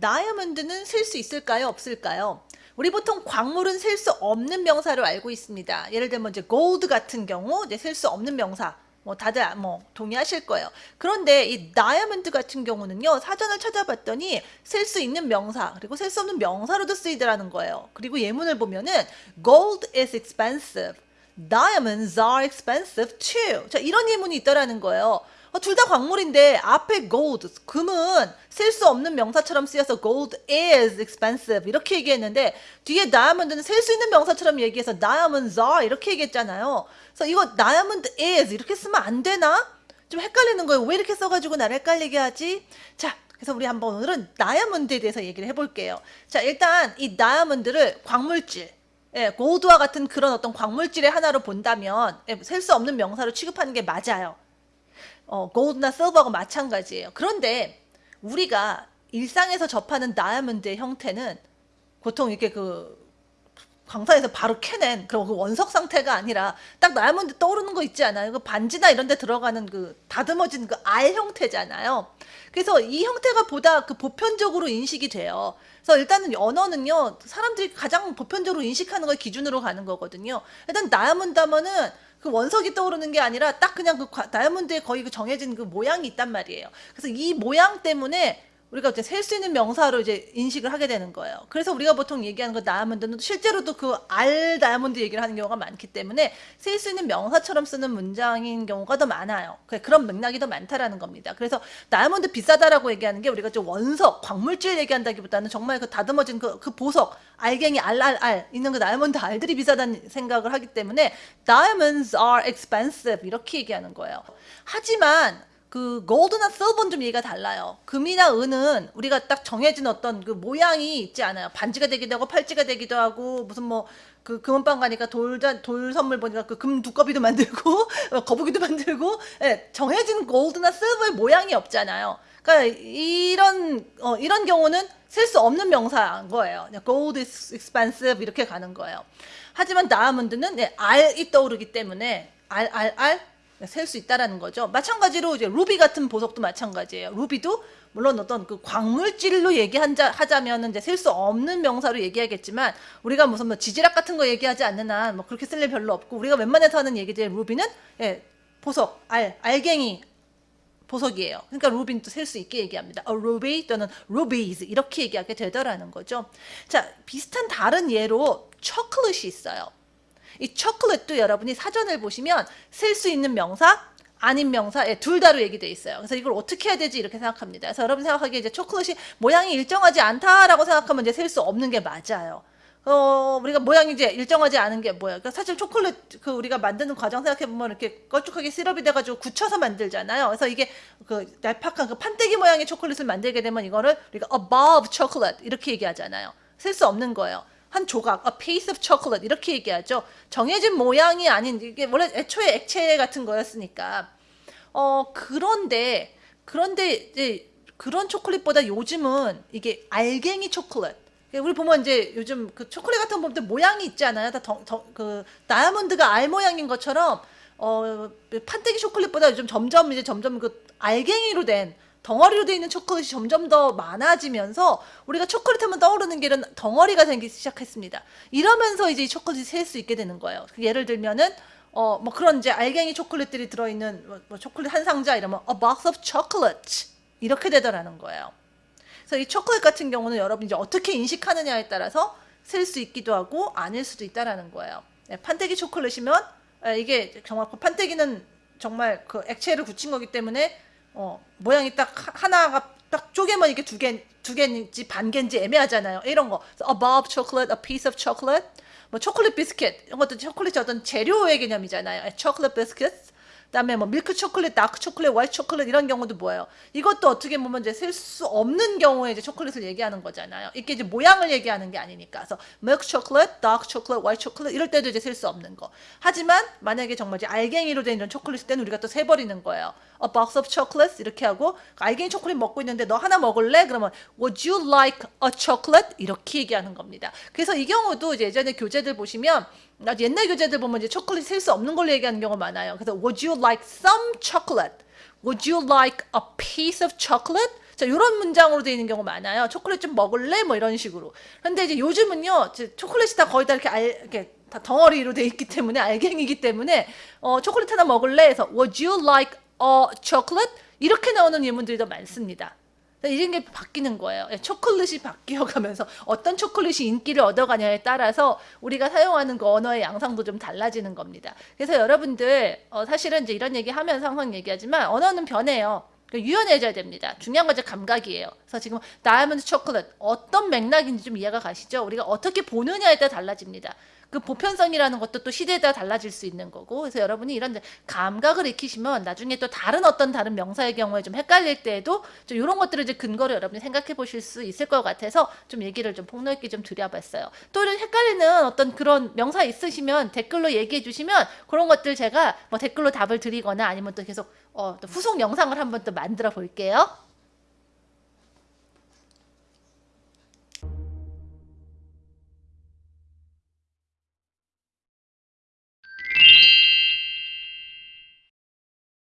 다이아몬드는 셀 수 있을까요? 없을까요? 우리 보통 광물은 셀 수 없는 명사로 알고 있습니다. 예를 들면 이제 골드 같은 경우 이제 셀 수 없는 명사. 뭐 다들 뭐 동의하실 거예요. 그런데 이 다이아몬드 같은 경우는요. 사전을 찾아봤더니 셀 수 있는 명사 그리고 셀 수 없는 명사로도 쓰이더라는 거예요. 그리고 예문을 보면은 gold is expensive. Diamonds are expensive too. 자, 이런 예문이 있더라는 거예요. 어, 둘 다 광물인데 앞에 gold, 금은 셀수 없는 명사처럼 쓰여서 gold is expensive 이렇게 얘기했는데 뒤에 diamond는 셀수 있는 명사처럼 얘기해서 diamonds are 이렇게 얘기했잖아요. 그래서 이거 diamond is 이렇게 쓰면 안 되나? 좀 헷갈리는 거예요. 왜 이렇게 써가지고 나를 헷갈리게 하지? 자, 그래서 우리 한번 오늘은 다이아몬드에 대해서 얘기를 해볼게요. 자, 일단 이 다이아몬드를 광물질, 예, 고드와 같은 그런 어떤 광물질의 하나로 본다면 예, 셀수 없는 명사로 취급하는 게 맞아요. 어, 골드나 실버하고 마찬가지예요. 그런데 우리가 일상에서 접하는 다이아몬드의 형태는 보통 이렇게 그 광산에서 바로 캐낸 그런 그 원석 상태가 아니라 딱 다이아몬드 떠오르는 거 있지 않아요? 그 반지나 이런 데 들어가는 그 다듬어진 그 알 형태잖아요. 그래서 이 형태가 보다 그 보편적으로 인식이 돼요. 그래서 일단은 언어는요, 사람들이 가장 보편적으로 인식하는 걸 기준으로 가는 거거든요. 일단 다이아몬드 하면은 그 원석이 떠오르는 게 아니라 딱 그냥 그 다이아몬드에 거의 그 정해진 그 모양이 있단 말이에요. 그래서 이 모양 때문에 우리가 이제 셀 수 있는 명사로 이제 인식을 하게 되는 거예요. 그래서 우리가 보통 얘기하는 거 다이아몬드는 실제로도 그 알 다이아몬드 얘기를 하는 경우가 많기 때문에 셀 수 있는 명사처럼 쓰는 문장인 경우가 더 많아요. 그런 맥락이 더 많다라는 겁니다. 그래서 다이아몬드 비싸다라고 얘기하는 게 우리가 좀 원석, 광물질 얘기한다기보다는 정말 그 다듬어진 그, 그 보석, 알갱이 알알알 있는 그 다이아몬드 알들이 비싸다는 생각을 하기 때문에 diamonds are expensive 이렇게 얘기하는 거예요. 하지만 그 골드나 실버는 좀 얘기가 달라요. 금이나 은은 우리가 딱 정해진 어떤 그 모양이 있지 않아요. 반지가 되기도 하고 팔찌가 되기도 하고 무슨 뭐 그 금은방 가니까 돌자 돌 선물 보니까 그 금 두꺼비도 만들고 거북이도 만들고 예, 정해진 골드나 실버의 모양이 없잖아요. 그러니까 이런 어, 이런 경우는 셀수 없는 명사인 거예요. gold is expensive 이렇게 가는 거예요. 하지만 다이아몬드는 네, 알이 떠오르기 때문에 알 알, 알, 셀 수 있다라는 거죠. 마찬가지로 이제 루비 같은 보석도 마찬가지예요. 루비도 물론 어떤 그 광물질로 얘기하자면 이제 셀 수 없는 명사로 얘기하겠지만 우리가 무슨 뭐 지지락 같은 거 얘기하지 않는 한 뭐 그렇게 쓸 일 별로 없고 우리가 웬만해서 하는 얘기들 루비는 예, 보석, 알, 알갱이 보석이에요. 그러니까 루비는 셀수 있게 얘기합니다. A ruby 또는 rubies 이렇게 얘기하게 되더라는 거죠. 자, 비슷한 다른 예로 초콜릿이 있어요. 이 초콜릿도 여러분이 사전을 보시면 쓸 수 있는 명사 아닌 명사 예, 둘 다로 얘기돼 있어요. 그래서 이걸 어떻게 해야 되지 이렇게 생각합니다. 그래서 여러분 생각하기에 이제 초콜릿이 모양이 일정하지 않다라고 생각하면 이제 셀 수 없는 게 맞아요. 어, 우리가 모양이 이제 일정하지 않은 게 뭐예요? 그러니까 사실 초콜릿 그 우리가 만드는 과정 생각해 보면 이렇게 걸쭉하게 시럽이 돼가지고 굳혀서 만들잖아요. 그래서 이게 그 날팍한 그 판때기 모양의 초콜릿을 만들게 되면 이거를 우리가 above chocolate 이렇게 얘기하잖아요. 셀수 없는 거예요. 한 조각, a piece of chocolate 이렇게 얘기하죠. 정해진 모양이 아닌 이게 원래 애초에 액체 같은 거였으니까. 어 그런데 그런데 이제 그런 초콜릿보다 요즘은 이게 알갱이 초콜릿. 우리 보면 이제 요즘 그 초콜릿 같은 거 보면 모양이 있잖아요. 다 그 다이아몬드가 알 모양인 것처럼 어 판때기 초콜릿보다 요즘 점점 이제 점점 그 알갱이로 된 덩어리로 되어 있는 초콜릿이 점점 더 많아지면서 우리가 초콜릿 하면 떠오르는 게 이런 덩어리가 생기기 시작했습니다. 이러면서 이제 이 초콜릿이 셀 수 있게 되는 거예요. 예를 들면은 어 뭐 그런 이제 알갱이 초콜릿들이 들어있는 뭐, 뭐 초콜릿 한 상자 이러면 a box of chocolate 이렇게 되더라는 거예요. 그래서 이 초콜릿 같은 경우는 여러분 이제 어떻게 인식하느냐에 따라서 셀 수 있기도 하고 아닐 수도 있다라는 거예요. 네, 판때기 초콜릿이면 이게 정말 그 판때기는 정말 그 액체를 굳힌 거기 때문에 어, 모양이 딱 하나가 딱 쪼개면 이게 두 개, 두 개인지 반 개인지 애매하잖아요. 이런 거. a bar of chocolate, a piece of chocolate. 뭐 초콜릿 비스킷 이런 것도 초콜릿이 어떤 재료의 개념이잖아요. 초콜릿 비스킷. 그다음에 뭐 밀크 초콜릿, 다크 초콜릿, 화이트 초콜릿 이런 경우도 뭐예요? 이것도 어떻게 보면 이제 셀 수 없는 경우에 이제 초콜릿을 얘기하는 거잖아요. 이게 이제 모양을 얘기하는 게 아니니까. 그래서 밀크 초콜릿, 다크 초콜릿, 화이트 초콜릿 이럴 때도 이제 셀 수 없는 거. 하지만 만약에 정말 이제 알갱이로 된 이런 초콜릿일 때는 우리가 또 세 버리는 거예요. A box of chocolates 이렇게 하고 알갱이 초콜릿 먹고 있는데 너 하나 먹을래? 그러면 Would you like a chocolate? 이렇게 얘기하는 겁니다. 그래서 이 경우도 이제 예전에 교재들 보시면 옛날 교재들 보면 이제 초콜릿 셀 수 없는 걸로 얘기하는 경우가 많아요. 그래서 Would you like some chocolate? Would you like a piece of chocolate? 자, 이런 문장으로 되어 있는 경우 많아요. 초콜릿 좀 먹을래? 뭐 이런 식으로. 근데 이제 요즘은요, 이제 초콜릿이 다 거의 다 이렇게 알, 이렇게 다 덩어리로 돼 있기 때문에 알갱이기 때문에 어, 초콜릿 하나 먹을래? 해서 Would you like a chocolate? 이렇게 나오는 예문들이 더 많습니다. 이런 게 바뀌는 거예요. 예, 초콜릿이 바뀌어가면서 어떤 초콜릿이 인기를 얻어가냐에 따라서 우리가 사용하는 그 언어의 양상도 좀 달라지는 겁니다. 그래서 여러분들 어, 사실은 이제 이런 얘기 하면서 항상 얘기하지만 언어는 변해요. 그러니까 유연해져야 됩니다. 중요한 건 이제 감각이에요. 그래서 지금 다이아몬드 초콜릿 어떤 맥락인지 좀 이해가 가시죠? 우리가 어떻게 보느냐에 따라 달라집니다. 그 보편성이라는 것도 또 시대에 따라 달라질 수 있는 거고 그래서 여러분이 이런 감각을 익히시면 나중에 또 다른 어떤 다른 명사의 경우에 좀 헷갈릴 때에도 좀 이런 것들을 이제 근거로 여러분이 생각해 보실 수 있을 것 같아서 좀 얘기를 좀 폭넓게 좀 드려봤어요. 또 이런 헷갈리는 어떤 그런 명사 있으시면 댓글로 얘기해 주시면 그런 것들 제가 뭐 댓글로 답을 드리거나 아니면 또 계속 어, 또 후속 영상을 한번 또 만들어 볼게요.